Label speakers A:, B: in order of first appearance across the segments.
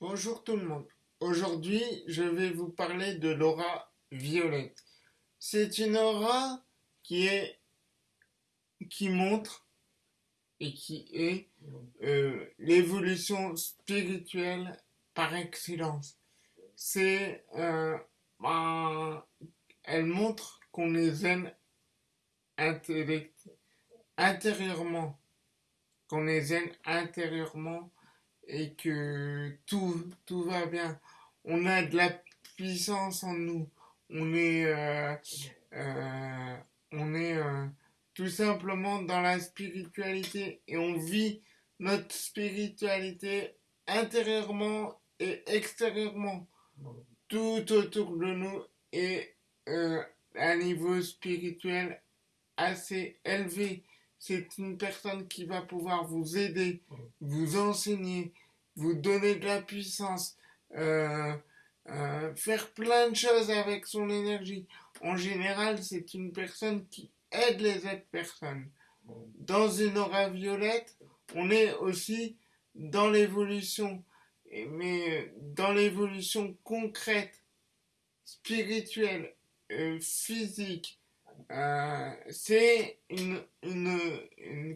A: Bonjour tout le monde. Aujourd'hui, je vais vous parler de l'aura violette. C'est une aura qui est qui montre et qui est euh, l'évolution spirituelle par excellence. C'est euh, ben, elle montre qu'on est zen intérieurement, qu'on est zen intérieurement et que tout, tout va bien. On a de la puissance en nous. On est, euh, euh, on est euh, tout simplement dans la spiritualité et on vit notre spiritualité intérieurement et extérieurement. Tout autour de nous est à un niveau spirituel assez élevé c'est une personne qui va pouvoir vous aider, vous enseigner, vous donner de la puissance, euh, euh, faire plein de choses avec son énergie. En général, c'est une personne qui aide les autres personnes. Dans une aura violette, on est aussi dans l'évolution, mais dans l'évolution concrète, spirituelle, euh, physique, euh, c'est une,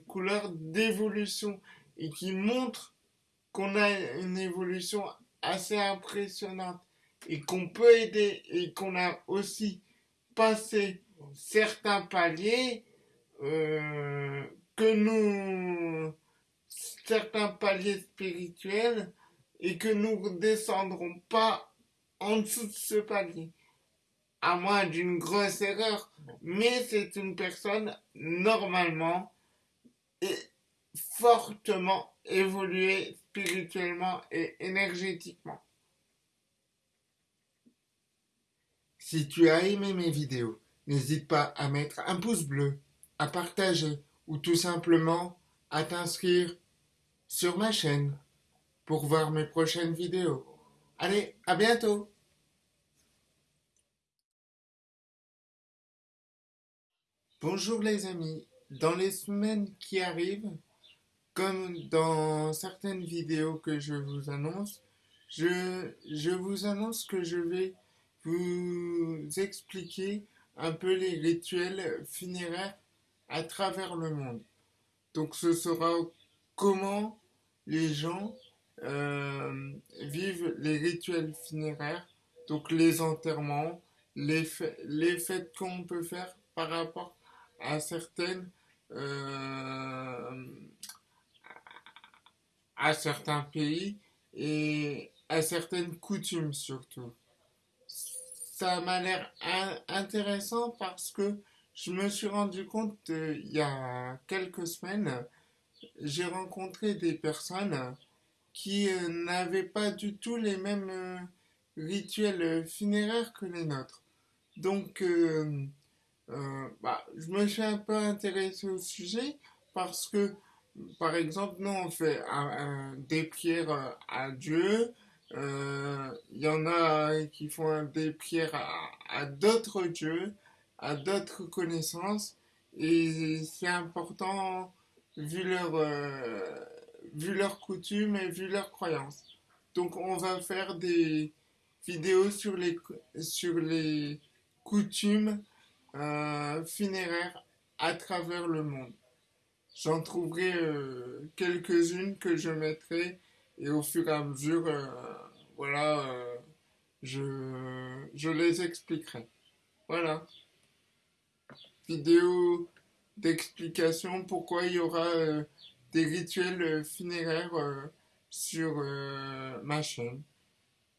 A: couleur d'évolution et qui montre qu'on a une évolution assez impressionnante et qu'on peut aider et qu'on a aussi passé certains paliers euh, que nous certains paliers spirituels et que nous ne descendrons pas en dessous de ce palier à moins d'une grosse erreur, mais c'est une personne normalement et fortement évoluée spirituellement et énergétiquement. Si tu as aimé mes vidéos, n'hésite pas à mettre un pouce bleu, à partager ou tout simplement à t'inscrire sur ma chaîne pour voir mes prochaines vidéos. Allez, à bientôt Bonjour les amis, dans les semaines qui arrivent, comme dans certaines vidéos que je vous annonce, je, je vous annonce que je vais vous expliquer un peu les rituels funéraires à travers le monde. Donc ce sera comment les gens euh, vivent les rituels funéraires, donc les enterrements, les, les fêtes qu'on peut faire par rapport à certaines euh, à certains pays et à certaines coutumes surtout. Ça m'a l'air intéressant parce que je me suis rendu compte euh, il y a quelques semaines, j'ai rencontré des personnes qui euh, n'avaient pas du tout les mêmes rituels funéraires que les nôtres. Donc, euh, bah, je me suis un peu intéressé au sujet parce que, par exemple, nous on fait des prières à Dieu, euh, il y en a qui font des prières à, d'autres dieux, à d'autres connaissances, et c'est important vu leur, euh, vu leurs coutumes et vu leurs croyances. Donc on va faire des vidéos sur les, sur les coutumes euh, funéraire à travers le monde. J'en trouverai euh, quelques-unes que je mettrai et au fur et à mesure, euh, voilà, je, je les expliquerai. Voilà. Vidéo d'explication pourquoi il y aura des rituels funéraires sur ma chaîne.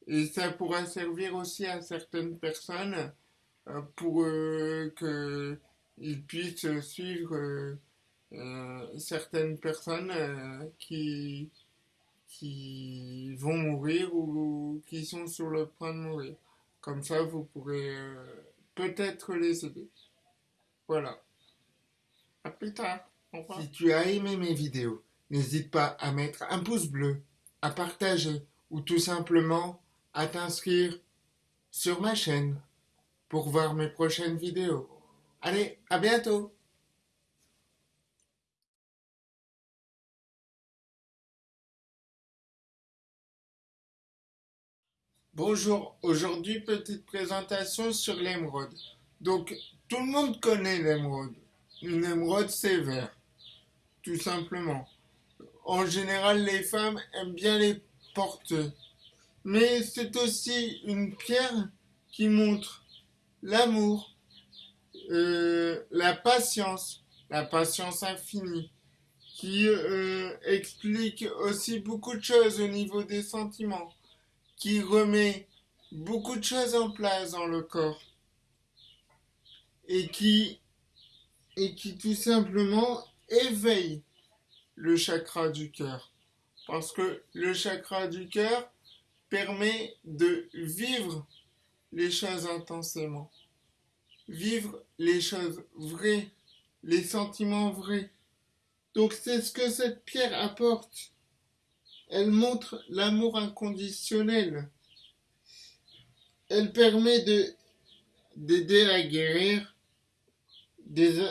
A: Et ça pourra servir aussi à certaines personnes euh, pour euh, qu'ils puissent suivre euh, certaines personnes qui, qui vont mourir ou qui sont sur le point de mourir. Comme ça, vous pourrez peut-être les aider. Voilà. À plus tard. Si tu as aimé mes vidéos, n'hésite pas à mettre un pouce bleu, à partager ou tout simplement à t'inscrire sur ma chaîne pour voir mes prochaines vidéos. Allez, à bientôt Bonjour, aujourd'hui petite présentation sur l'émeraude. Donc tout le monde connaît l'émeraude. Une émeraude c'est vert, tout simplement. En général les femmes aiment bien les porter. Mais c'est aussi une pierre qui montre l'amour, euh, la patience, la patience infinie, qui euh, explique aussi beaucoup de choses au niveau des sentiments qui remet beaucoup de choses en place dans le corps et qui, et qui tout simplement éveille le chakra du cœur. Parce que le chakra du cœur permet de vivre les choses intensément. Vivre les choses vraies, les sentiments vrais. Donc c'est ce que cette pierre apporte. Elle montre l'amour inconditionnel. Elle permet de d'aider à guérir des,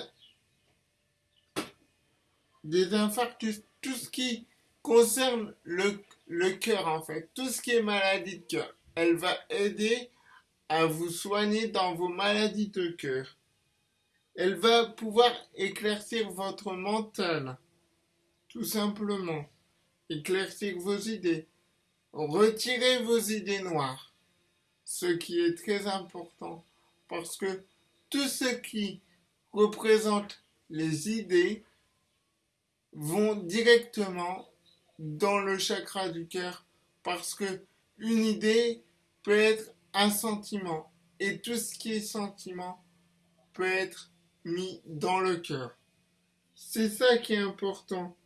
A: des infarctus, tout ce qui concerne le, le cœur en fait, tout ce qui est maladie de cœur. Elle va aider à vous soigner dans vos maladies de cœur. Elle va pouvoir éclaircir votre mental, tout simplement. Éclaircir vos idées, retirez vos idées noires, ce qui est très important, parce que tout ce qui représente les idées vont directement dans le chakra du cœur, parce que une idée peut être un sentiment, et tout ce qui est sentiment peut être mis dans le cœur. C'est ça qui est important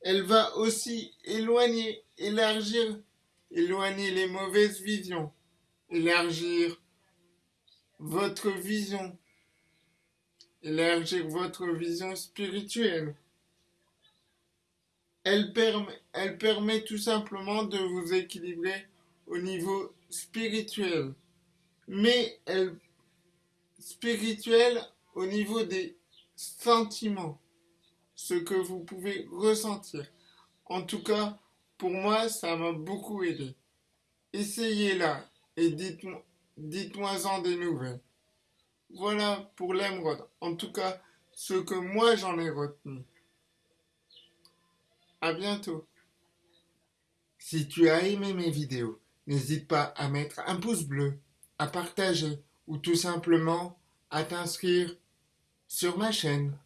A: elle va aussi éloigner, élargir, éloigner les mauvaises visions, élargir votre vision, élargir votre vision spirituelle. Elle permet, elle permet tout simplement de vous équilibrer au niveau spirituel. Mais elle spirituel au niveau des sentiments ce que vous pouvez ressentir. En tout cas, pour moi, ça m'a beaucoup aidé. Essayez-la et dites-moi dites en des nouvelles. Voilà pour l'émeraude. En tout cas, ce que moi j'en ai retenu. À bientôt. Si tu as aimé mes vidéos, n'hésite pas à mettre un pouce bleu, à partager ou tout simplement à t'inscrire sur ma chaîne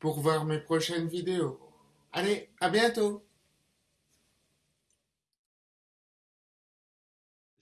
A: pour voir mes prochaines vidéos. Allez, à bientôt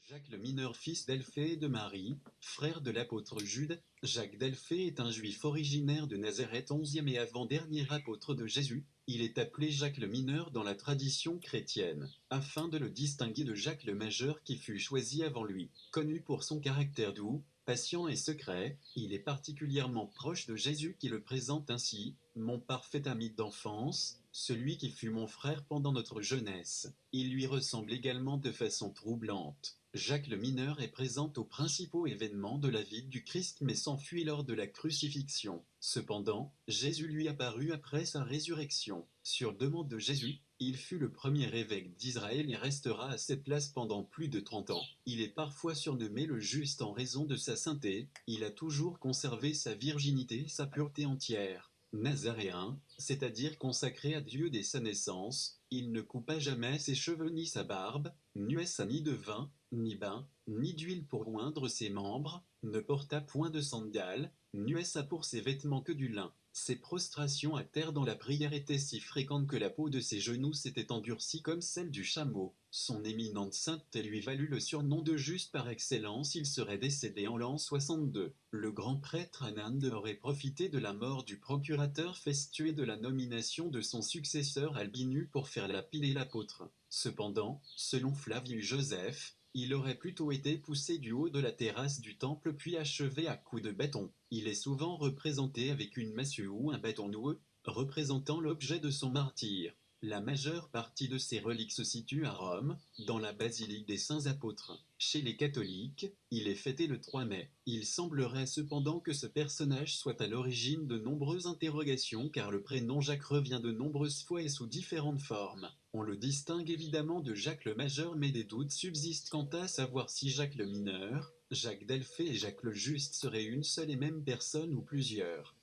B: Jacques le mineur, fils de Marie, frère de l'apôtre Jude, Jacques d'Elphée est un juif originaire de Nazareth, onzième et avant-dernier apôtre de Jésus. Il est appelé Jacques le mineur dans la tradition chrétienne, afin de le distinguer de Jacques le majeur qui fut choisi avant lui. Connu pour son caractère doux, patient et secret, il est particulièrement proche de Jésus qui le présente ainsi, mon parfait ami d'enfance, celui qui fut mon frère pendant notre jeunesse. Il lui ressemble également de façon troublante. Jacques le mineur est présent aux principaux événements de la vie du Christ mais s'enfuit lors de la crucifixion. Cependant, Jésus lui apparut après sa résurrection. Sur demande de Jésus, il fut le premier évêque d'Israël et restera à cette place pendant plus de trente ans. Il est parfois surnommé le juste en raison de sa sainteté, il a toujours conservé sa virginité et sa pureté entière. Nazaréen, c'est-à-dire consacré à Dieu dès sa naissance, il ne coupa jamais ses cheveux ni sa barbe, nuessa ni de vin, ni bain, ni d'huile pour oindre ses membres, ne porta point de sandales, nuessa pour ses vêtements que du lin. Ses prostrations à terre dans la prière étaient si fréquentes que la peau de ses genoux s'était endurcie comme celle du chameau. Son éminente sainteté lui valut le surnom de juste par excellence, il serait décédé en l'an 62. Le grand prêtre Anand aurait profité de la mort du procurateur Festué de la nomination de son successeur Albinu pour faire lapider l'apôtre. Cependant, selon Flavius Joseph, il aurait plutôt été poussé du haut de la terrasse du temple puis achevé à coups de bâton. Il est souvent représenté avec une massue ou un bâton noueux, représentant l'objet de son martyr. La majeure partie de ces reliques se situe à Rome, dans la basilique des Saints Apôtres. Chez les catholiques, il est fêté le 3 mai. Il semblerait cependant que ce personnage soit à l'origine de nombreuses interrogations car le prénom Jacques revient de nombreuses fois et sous différentes formes. On le distingue évidemment de Jacques le Majeur mais des doutes subsistent quant à savoir si Jacques le Mineur, Jacques Delphée et Jacques le Juste seraient une seule et même personne ou plusieurs.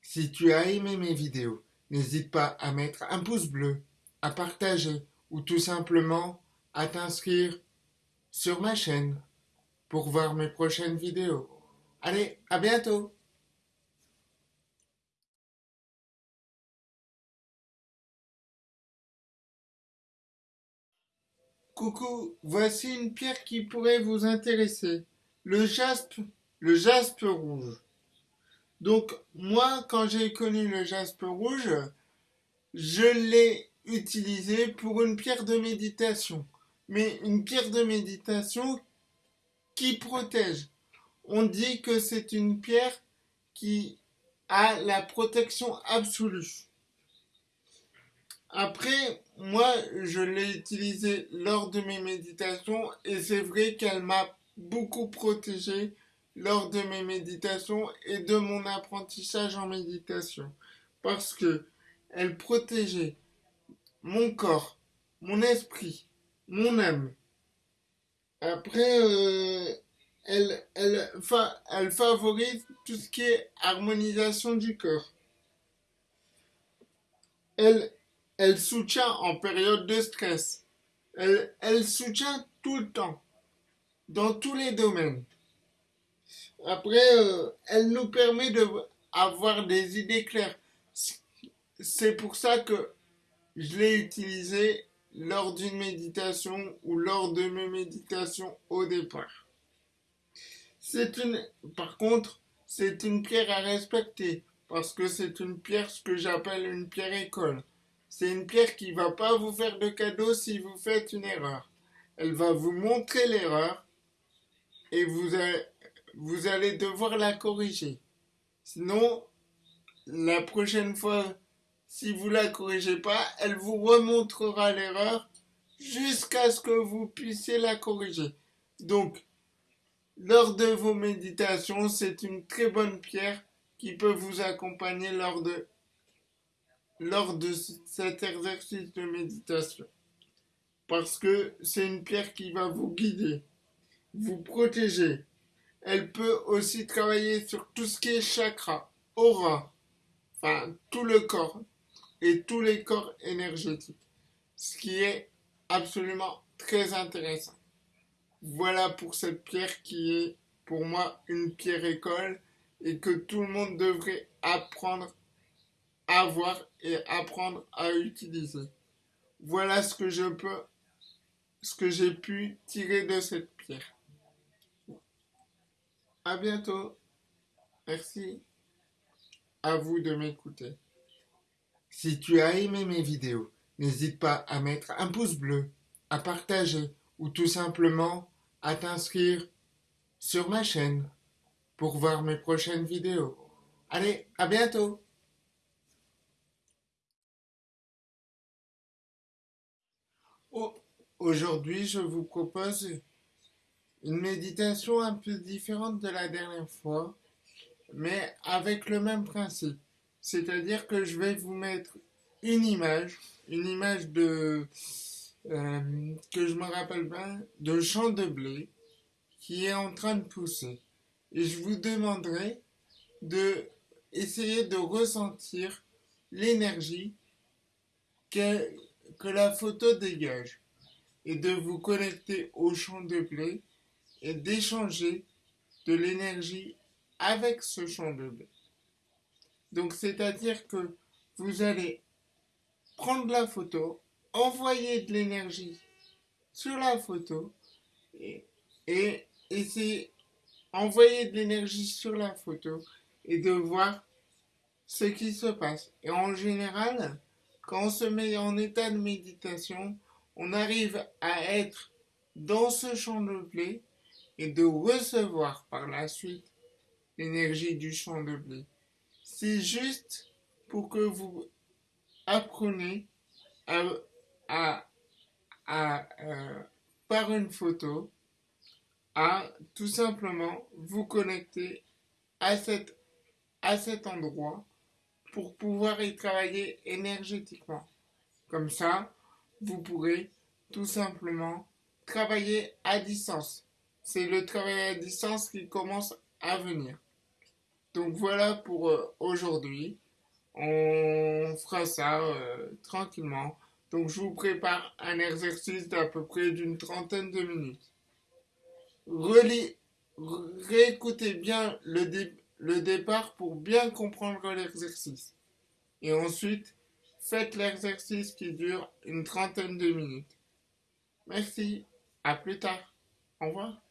A: Si tu as aimé mes vidéos, n'hésite pas à mettre un pouce bleu, à partager ou tout simplement à t'inscrire sur ma chaîne pour voir mes prochaines vidéos. Allez, à bientôt Coucou, voici une pierre qui pourrait vous intéresser. Le jaspe, le jaspe rouge. Donc moi, quand j'ai connu le jaspe rouge, je l'ai utilisé pour une pierre de méditation. Mais une pierre de méditation qui protège. On dit que c'est une pierre qui a la protection absolue. Après, moi, je l'ai utilisée lors de mes méditations et c'est vrai qu'elle m'a beaucoup protégé lors de mes méditations et de mon apprentissage en méditation parce que elle protégeait mon corps, mon esprit, mon âme. Après, euh, elle, favorise tout ce qui est harmonisation du corps. Elle, soutient en période de stress. Elle soutient tout le temps, dans tous les domaines. Après, euh, elle nous permet d'avoir des idées claires. C'est pour ça que je l'ai utilisée lors d'une méditation ou lors de mes méditations au départ. C'est une, par contre, c'est une pierre à respecter parce que c'est une pierre, ce que j'appelle une pierre école. C'est une pierre qui va pas vous faire de cadeau si vous faites une erreur. Elle va vous montrer l'erreur et vous allez, vous allez devoir la corriger. Sinon, la prochaine fois, si vous la corrigez pas, elle vous remontrera l'erreur jusqu'à ce que vous puissiez la corriger. Donc, lors de vos méditations, c'est une très bonne pierre qui peut vous accompagner lors de, lors de cet exercice de méditation. Parce que c'est une pierre qui va vous guider, vous protéger, elle peut aussi travailler sur tout ce qui est chakra, aura, enfin tout le corps et tous les corps énergétiques, ce qui est absolument très intéressant. Voilà pour cette pierre qui est pour moi une pierre école et que tout le monde devrait apprendre à voir et apprendre à utiliser. Voilà ce que je peux, ce que j'ai pu tirer de cette pierre. À bientôt. Merci à vous de m'écouter. Si tu as aimé mes vidéos, n'hésite pas à mettre un pouce bleu, à partager ou tout simplement à t'inscrire sur ma chaîne pour voir mes prochaines vidéos. Allez, à bientôt Aujourd'hui, je vous propose une méditation un peu différente de la dernière fois, mais avec le même principe. C'est-à-dire que je vais vous mettre une image, une image de, euh, que je me rappelle bien, de champ de blé qui est en train de pousser. Et je vous demanderai de essayer de ressentir l'énergie que, que la photo dégage et de vous connecter au champ de blé et d'échanger de l'énergie avec ce champ de blé. Donc c'est-à-dire que vous allez prendre la photo, envoyer de l'énergie sur la photo et, essayer envoyer de l'énergie sur la photo et de voir ce qui se passe. Et en général, quand on se met en état de méditation, on arrive à être dans ce champ de blé et de recevoir par la suite l'énergie du champ de blé. C'est juste pour que vous appreniez à, euh, par une photo à tout simplement vous connecter à, cette, à cet endroit pour pouvoir y travailler énergétiquement. Comme ça, vous pourrez tout simplement travailler à distance. C'est le travail à distance qui commence à venir. Donc voilà pour euh, aujourd'hui. On fera ça euh, tranquillement. Donc je vous prépare un exercice d'à peu près d'une trentaine de minutes. réécoutez bien le, le départ pour bien comprendre l'exercice. Et ensuite, faites l'exercice qui dure une trentaine de minutes. Merci, à plus tard. Au revoir.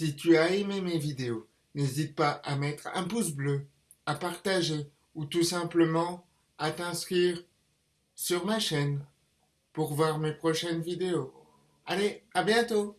A: Si tu as aimé mes vidéos, n'hésite pas à mettre un pouce bleu, à partager ou tout simplement à t'inscrire sur ma chaîne pour voir mes prochaines vidéos. Allez, à bientôt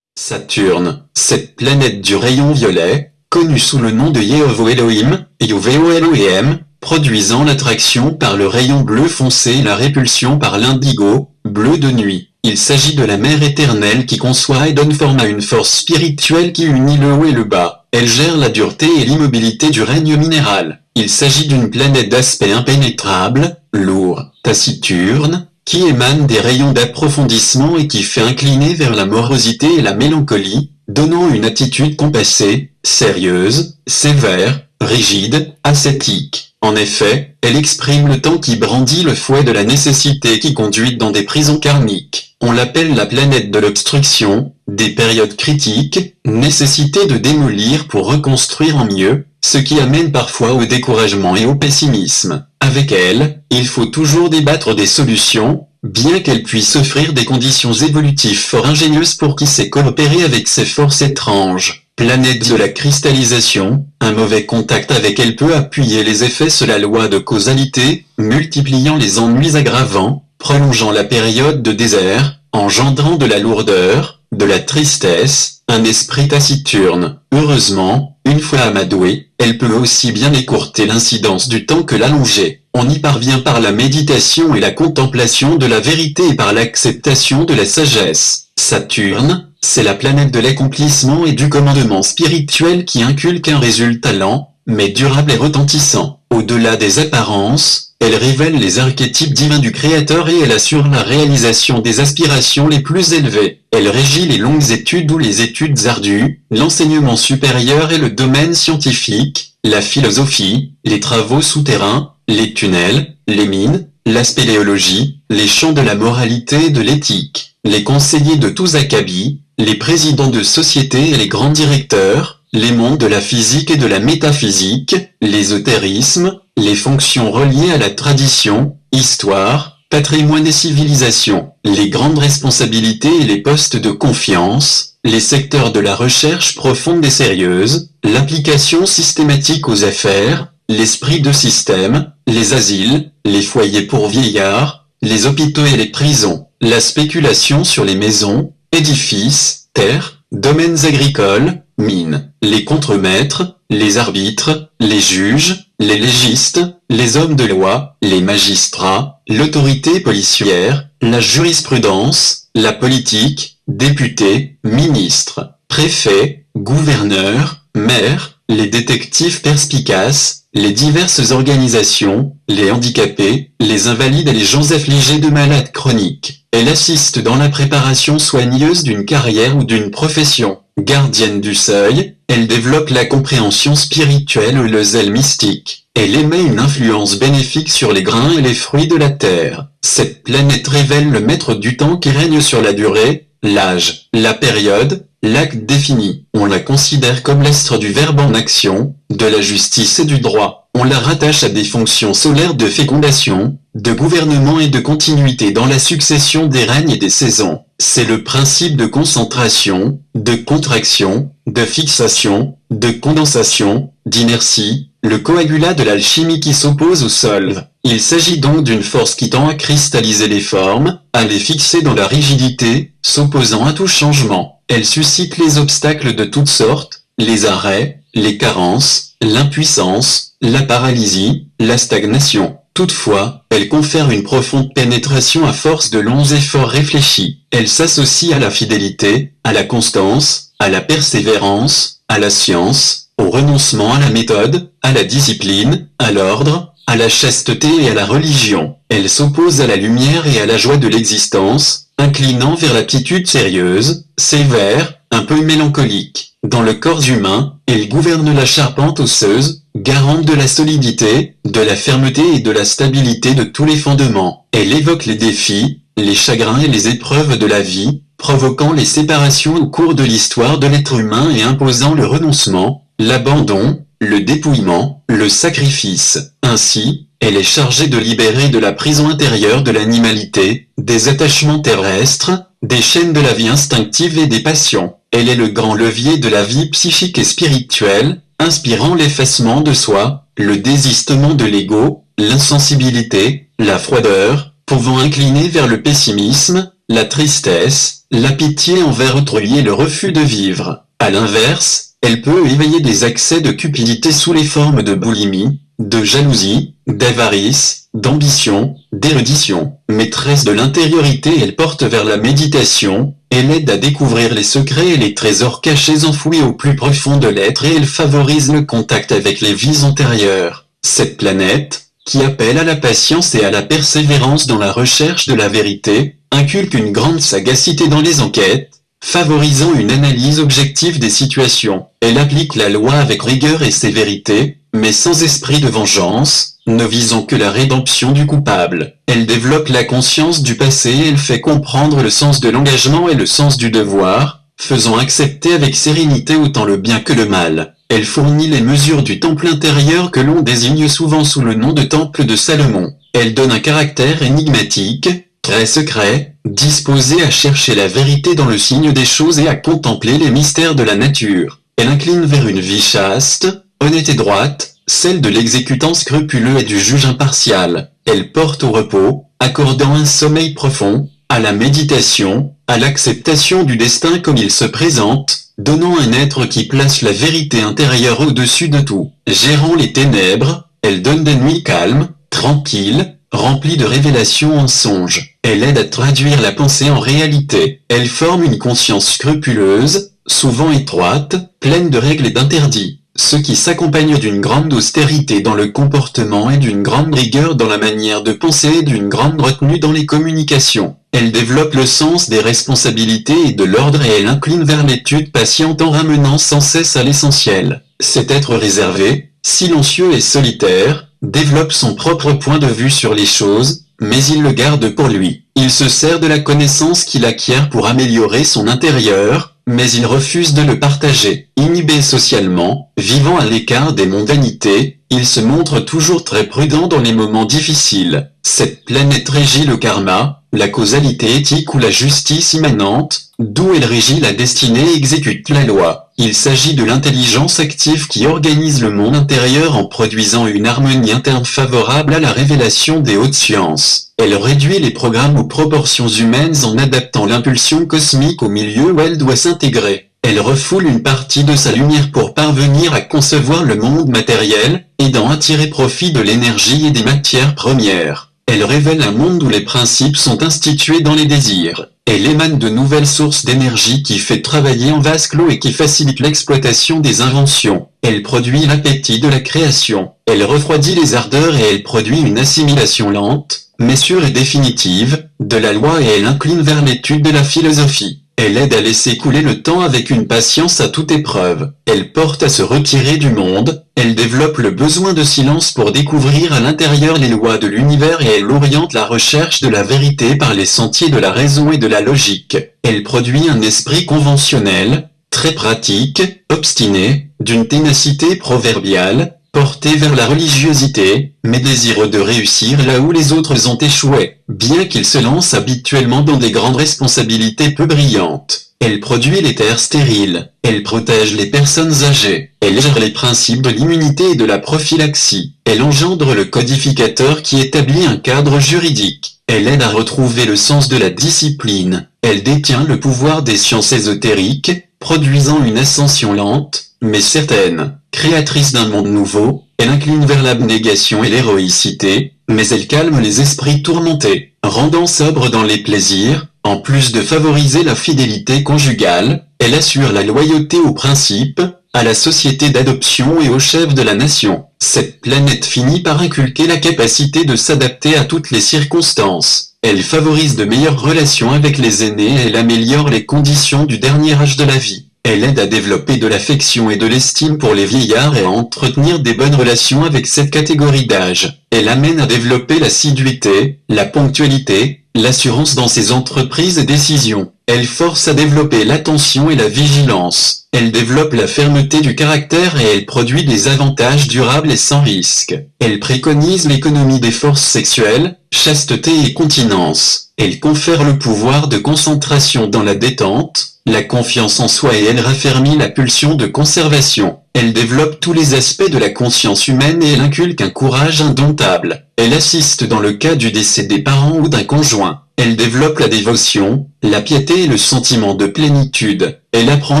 B: Saturne, cette planète du rayon violet, connue sous le nom de Yehovo Elohim, Yuveo Elohim, produisant l'attraction par le rayon bleu foncé et la répulsion par l'indigo, bleu de nuit. Il s'agit de la mère éternelle qui conçoit et donne forme à une force spirituelle qui unit le haut et le bas. Elle gère la dureté et l'immobilité du règne minéral. Il s'agit d'une planète d'aspect impénétrable, lourd, taciturne, qui émane des rayons d'approfondissement et qui fait incliner vers la morosité et la mélancolie, donnant une attitude compassée, sérieuse, sévère, rigide, ascétique. En effet, elle exprime le temps qui brandit le fouet de la nécessité qui conduit dans des prisons karmiques. On l'appelle la planète de l'obstruction, des périodes critiques, nécessité de démolir pour reconstruire en mieux, ce qui amène parfois au découragement et au pessimisme. Avec elle, il faut toujours débattre des solutions, bien qu'elle puisse offrir des conditions évolutives fort ingénieuses pour qui sait coopérer avec ces forces étranges. Planète de la cristallisation, un mauvais contact avec elle peut appuyer les effets sur la loi de causalité, multipliant les ennuis aggravants, prolongeant la période de désert, engendrant de la lourdeur, de la tristesse, un esprit taciturne. Heureusement, une fois amadouée, elle peut aussi bien écourter l'incidence du temps que l'allonger. On y parvient par la méditation et la contemplation de la vérité et par l'acceptation de la sagesse. Saturne, c'est la planète de l'accomplissement et du commandement spirituel qui inculque un résultat lent, mais durable et retentissant. Au-delà des apparences, elle révèle les archétypes divins du Créateur et elle assure la réalisation des aspirations les plus élevées. Elle régit les longues études ou les études ardues, l'enseignement supérieur et le domaine scientifique, la philosophie, les travaux souterrains, les tunnels, les mines, la spéléologie, les champs de la moralité et de l'éthique. Les conseillers de tous acabis, les présidents de sociétés et les grands directeurs, les mondes de la physique et de la métaphysique, l'ésotérisme, les fonctions reliées à la tradition, histoire, patrimoine et civilisation, les grandes responsabilités et les postes de confiance, les secteurs de la recherche profonde et sérieuse, l'application systématique aux affaires, l'esprit de système, les asiles, les foyers pour vieillards, les hôpitaux et les prisons, la spéculation sur les maisons, édifices, terres, domaines agricoles, mines, les contremaîtres, les arbitres, les juges, les légistes, les hommes de loi, les magistrats, l'autorité policière, la jurisprudence, la politique, députés, ministres, préfets, gouverneurs, maires, les détectives perspicaces, les diverses organisations, les handicapés, les invalides et les gens affligés de malades chroniques. Elle assiste dans la préparation soigneuse d'une carrière ou d'une profession. Gardienne du seuil, elle développe la compréhension spirituelle ou le zèle mystique. Elle émet une influence bénéfique sur les grains et les fruits de la terre. Cette planète révèle le maître du temps qui règne sur la durée, l'âge, la période, l'acte défini. On la considère comme l'astre du verbe en action, de la justice et du droit. On la rattache à des fonctions solaires de fécondation, de gouvernement et de continuité dans la succession des règnes et des saisons. C'est le principe de concentration, de contraction, de fixation, de condensation, d'inertie, le coagulat de l'alchimie qui s'oppose au sol. Il s'agit donc d'une force qui tend à cristalliser les formes, à les fixer dans la rigidité, s'opposant à tout changement. Elle suscite les obstacles de toutes sortes, les arrêts, les carences, l'impuissance, la paralysie, la stagnation. Toutefois, elle confère une profonde pénétration à force de longs efforts réfléchis. Elle s'associe à la fidélité, à la constance, à la persévérance, à la science, au renoncement à la méthode, à la discipline, à l'ordre, à la chasteté et à la religion. Elle s'oppose à la lumière et à la joie de l'existence, inclinant vers l'attitude sérieuse, sévère, un peu mélancolique. Dans le corps humain, elle gouverne la charpente osseuse, garante de la solidité, de la fermeté et de la stabilité de tous les fondements. Elle évoque les défis, les chagrins et les épreuves de la vie, provoquant les séparations au cours de l'histoire de l'être humain et imposant le renoncement, l'abandon, le dépouillement, le sacrifice. Ainsi, Elle est chargée de libérer de la prison intérieure de l'animalité, des attachements terrestres, des chaînes de la vie instinctive et des passions. Elle est le grand levier de la vie psychique et spirituelle, inspirant l'effacement de soi, le désistement de l'ego, l'insensibilité, la froideur, pouvant incliner vers le pessimisme, la tristesse, la pitié envers autrui et le refus de vivre. À l'inverse, elle peut éveiller des accès de cupidité sous les formes de boulimie, de jalousie, d'avarice, d'ambition, d'érudition. Maîtresse de l'intériorité elle porte vers la méditation, elle aide à découvrir les secrets et les trésors cachés enfouis au plus profond de l'être et elle favorise le contact avec les vies antérieures. Cette planète, qui appelle à la patience et à la persévérance dans la recherche de la vérité, inculque une grande sagacité dans les enquêtes, favorisant une analyse objective des situations. Elle applique la loi avec rigueur et sévérité, mais sans esprit de vengeance, ne visant que la rédemption du coupable. Elle développe la conscience du passé et elle fait comprendre le sens de l'engagement et le sens du devoir, faisant accepter avec sérénité autant le bien que le mal. Elle fournit les mesures du temple intérieur que l'on désigne souvent sous le nom de temple de Salomon. Elle donne un caractère énigmatique, très secret, disposé à chercher la vérité dans le signe des choses et à contempler les mystères de la nature. Elle incline vers une vie chaste, honnête et droite, celle de l'exécutant scrupuleux et du juge impartial. Elle porte au repos, accordant un sommeil profond, à la méditation, à l'acceptation du destin comme il se présente, donnant un être qui place la vérité intérieure au-dessus de tout. Gérant les ténèbres, elle donne des nuits calmes, tranquilles, remplies de révélations en songe. Elle aide à traduire la pensée en réalité. Elle forme une conscience scrupuleuse, souvent étroite, pleine de règles et d'interdits ce qui s'accompagne d'une grande austérité dans le comportement et d'une grande rigueur dans la manière de penser et d'une grande retenue dans les communications. Elle développe le sens des responsabilités et de l'ordre et elle incline vers l'étude patiente en ramenant sans cesse à l'essentiel. Cet être réservé, silencieux et solitaire, développe son propre point de vue sur les choses, mais il le garde pour lui. Il se sert de la connaissance qu'il acquiert pour améliorer son intérieur, mais il refuse de le partager. Inhibé socialement, vivant à l'écart des mondanités, il se montre toujours très prudent dans les moments difficiles. Cette planète régit le karma, la causalité éthique ou la justice immanente, d'où elle régit la destinée et exécute la loi. Il s'agit de l'intelligence active qui organise le monde intérieur en produisant une harmonie interne favorable à la révélation des hautes sciences. Elle réduit les programmes aux proportions humaines en adaptant l'impulsion cosmique au milieu où elle doit s'intégrer. Elle refoule une partie de sa lumière pour parvenir à concevoir le monde matériel, aidant à tirer profit de l'énergie et des matières premières. Elle révèle un monde où les principes sont institués dans les désirs. Elle émane de nouvelles sources d'énergie qui fait travailler en vase clos et qui facilite l'exploitation des inventions. Elle produit l'appétit de la création. Elle refroidit les ardeurs et elle produit une assimilation lente, mais sûre et définitive, de la loi et elle incline vers l'étude de la philosophie. Elle aide à laisser couler le temps avec une patience à toute épreuve. Elle porte à se retirer du monde, elle développe le besoin de silence pour découvrir à l'intérieur les lois de l'univers et elle oriente la recherche de la vérité par les sentiers de la raison et de la logique. Elle produit un esprit conventionnel, très pratique, obstiné, d'une ténacité proverbiale, porté vers la religiosité, mais désireux de réussir là où les autres ont échoué, bien qu'il se lance habituellement dans des grandes responsabilités peu brillantes. Elle produit les terres stériles, elle protège les personnes âgées, elle gère les principes de l'immunité et de la prophylaxie, elle engendre le codificateur qui établit un cadre juridique, elle aide à retrouver le sens de la discipline, elle détient le pouvoir des sciences ésotériques, produisant une ascension lente, mais certaine. Créatrice d'un monde nouveau, elle incline vers l'abnégation et l'héroïcité, mais elle calme les esprits tourmentés, rendant sobre dans les plaisirs, en plus de favoriser la fidélité conjugale, elle assure la loyauté aux principes, à la société d'adoption et au chef de la nation. Cette planète finit par inculquer la capacité de s'adapter à toutes les circonstances. Elle favorise de meilleures relations avec les aînés et elle améliore les conditions du dernier âge de la vie. Elle aide à développer de l'affection et de l'estime pour les vieillards et à entretenir des bonnes relations avec cette catégorie d'âge. Elle amène à développer l'assiduité, la ponctualité, l'assurance dans ses entreprises et décisions. Elle force à développer l'attention et la vigilance. Elle développe la fermeté du caractère et elle produit des avantages durables et sans risque. Elle préconise l'économie des forces sexuelles, chasteté et continence. Elle confère le pouvoir de concentration dans la détente, la confiance en soi et elle raffermit la pulsion de conservation. Elle développe tous les aspects de la conscience humaine et elle inculque un courage indomptable. Elle assiste dans le cas du décès des parents ou d'un conjoint. Elle développe la dévotion, la piété et le sentiment de plénitude. Elle apprend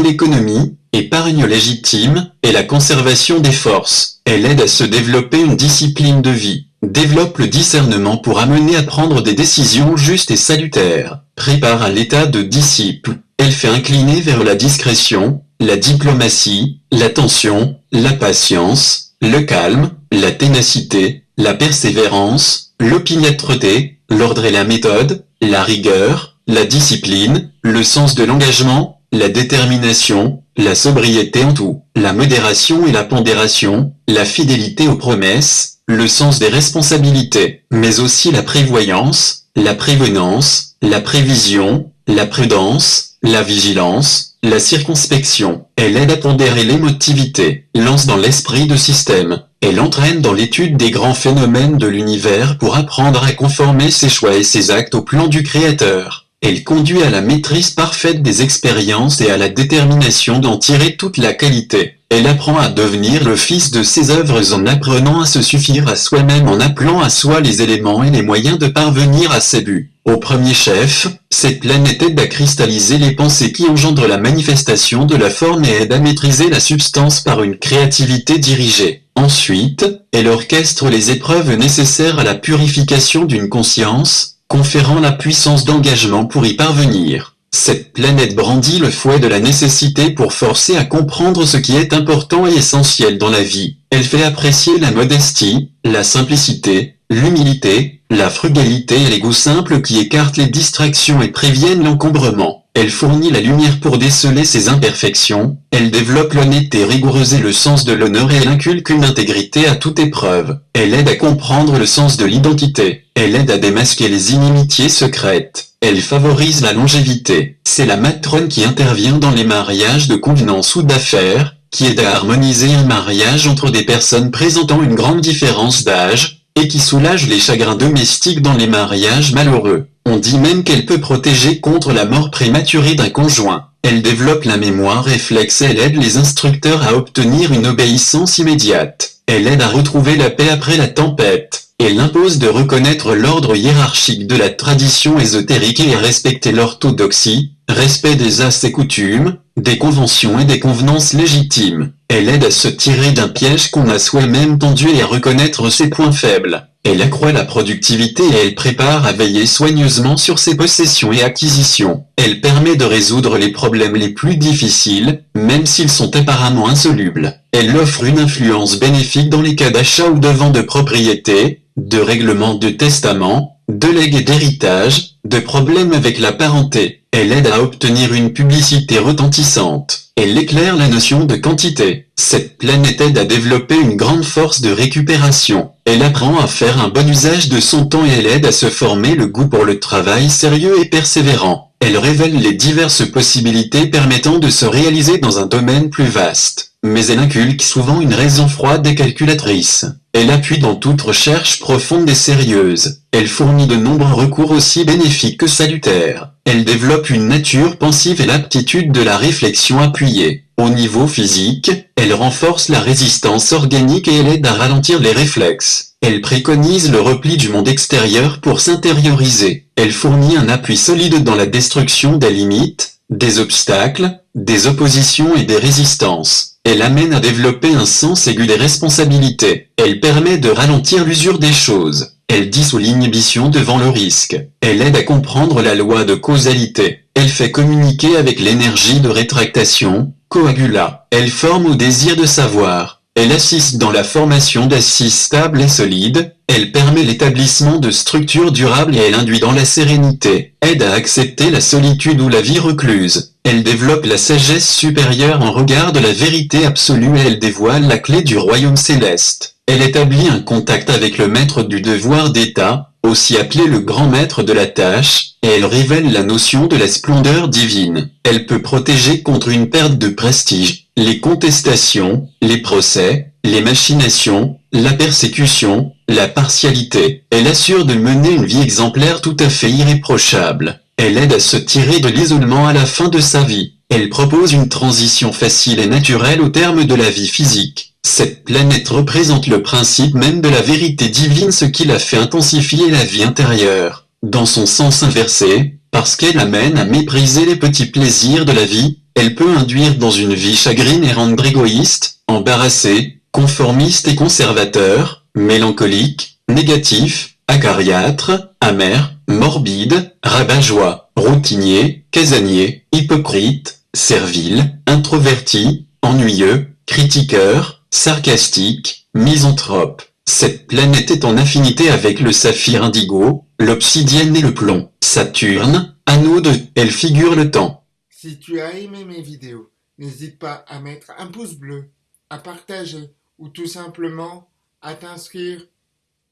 B: l'économie, épargne légitime, et la conservation des forces. Elle aide à se développer une discipline de vie. Développe le discernement pour amener à prendre des décisions justes et salutaires. Prépare à l'état de disciple. Elle fait incliner vers la discrétion, la diplomatie, l'attention, la patience, le calme, la ténacité, la persévérance, l'opiniâtreté, l'ordre et la méthode, la rigueur, la discipline, le sens de l'engagement, la détermination, la sobriété en tout, la modération et la pondération, la fidélité aux promesses, le sens des responsabilités, mais aussi la prévoyance, la prévenance, la prévision, la prudence, la vigilance, la circonspection. Elle aide à pondérer l'émotivité, lance dans l'esprit de système, elle entraîne dans l'étude des grands phénomènes de l'univers pour apprendre à conformer ses choix et ses actes au plan du Créateur. Elle conduit à la maîtrise parfaite des expériences et à la détermination d'en tirer toute la qualité. Elle apprend à devenir le fils de ses œuvres en apprenant à se suffire à soi-même en appelant à soi les éléments et les moyens de parvenir à ses buts. Au premier chef, cette planète aide à cristalliser les pensées qui engendrent la manifestation de la forme et aide à maîtriser la substance par une créativité dirigée. Ensuite, elle orchestre les épreuves nécessaires à la purification d'une conscience, conférant la puissance d'engagement pour y parvenir. Cette planète brandit le fouet de la nécessité pour forcer à comprendre ce qui est important et essentiel dans la vie. Elle fait apprécier la modestie, la simplicité, l'humilité, la frugalité et les goûts simples qui écartent les distractions et préviennent l'encombrement. Elle fournit la lumière pour déceler ses imperfections, elle développe l'honnêteté rigoureuse et le sens de l'honneur et elle inculque une intégrité à toute épreuve. Elle aide à comprendre le sens de l'identité. Elle aide à démasquer les inimitiés secrètes. Elle favorise la longévité. C'est la matrone qui intervient dans les mariages de convenance ou d'affaires, qui aide à harmoniser un mariage entre des personnes présentant une grande différence d'âge, et qui soulage les chagrins domestiques dans les mariages malheureux. On dit même qu'elle peut protéger contre la mort prématurée d'un conjoint. Elle développe la mémoire réflexe elle aide les instructeurs à obtenir une obéissance immédiate. Elle aide à retrouver la paix après la tempête. Elle impose de reconnaître l'ordre hiérarchique de la tradition ésotérique et à respecter l'orthodoxie, respect des as et coutumes, des conventions et des convenances légitimes. Elle aide à se tirer d'un piège qu'on a soi-même tendu et à reconnaître ses points faibles. Elle accroît la productivité et elle prépare à veiller soigneusement sur ses possessions et acquisitions. Elle permet de résoudre les problèmes les plus difficiles, même s'ils sont apparemment insolubles. Elle offre une influence bénéfique dans les cas d'achat ou de vente de propriété, de règlement de testament, de legs et d'héritage, de problèmes avec la parenté. Elle aide à obtenir une publicité retentissante. Elle éclaire la notion de quantité. Cette planète aide à développer une grande force de récupération. Elle apprend à faire un bon usage de son temps et elle aide à se former le goût pour le travail sérieux et persévérant. Elle révèle les diverses possibilités permettant de se réaliser dans un domaine plus vaste. Mais elle inculque souvent une raison froide et calculatrice. Elle appuie dans toute recherche profonde et sérieuse. Elle fournit de nombreux recours aussi bénéfiques que salutaires. Elle développe une nature pensive et l'aptitude de la réflexion appuyée. Au niveau physique, elle renforce la résistance organique et elle aide à ralentir les réflexes. Elle préconise le repli du monde extérieur pour s'intérioriser. Elle fournit un appui solide dans la destruction des limites, des obstacles, des oppositions et des résistances. Elle amène à développer un sens aigu des responsabilités. Elle permet de ralentir l'usure des choses. Elle dissout l'inhibition devant le risque. Elle aide à comprendre la loi de causalité. Elle fait communiquer avec l'énergie de rétractation, coagula. Elle forme au désir de savoir. Elle assiste dans la formation d'assises stables et solides. Elle permet l'établissement de structures durables et elle induit dans la sérénité. Aide à accepter la solitude ou la vie recluse. Elle développe la sagesse supérieure en regard de la vérité absolue et elle dévoile la clé du royaume céleste. Elle établit un contact avec le maître du devoir d'État, aussi appelé le grand maître de la tâche, et elle révèle la notion de la splendeur divine. Elle peut protéger contre une perte de prestige, les contestations, les procès, les machinations, la persécution, la partialité. Elle assure de mener une vie exemplaire tout à fait irréprochable. Elle aide à se tirer de l'isolement à la fin de sa vie. Elle propose une transition facile et naturelle au terme de la vie physique. Cette planète représente le principe même de la vérité divine ce qui la fait intensifier la vie intérieure. Dans son sens inversé, parce qu'elle amène à mépriser les petits plaisirs de la vie, elle peut induire dans une vie chagrine et rendre égoïste, embarrassé, conformiste et conservateur, mélancolique, négatif, acariâtre, amer, morbide, rabat-joie, routinier, casanier, hypocrite, servile, introverti, ennuyeux, critiqueur, sarcastique, misanthrope. Cette planète est en affinité avec le saphir indigo, l'obsidienne et le plomb. Saturne, anneau de, elle figure le temps.
A: Si tu as aimé mes vidéos, n'hésite pas à mettre un pouce bleu, à partager ou tout simplement à t'inscrire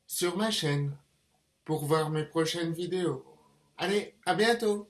A: sur ma chaîne pour voir mes prochaines vidéos. Allez, à bientôt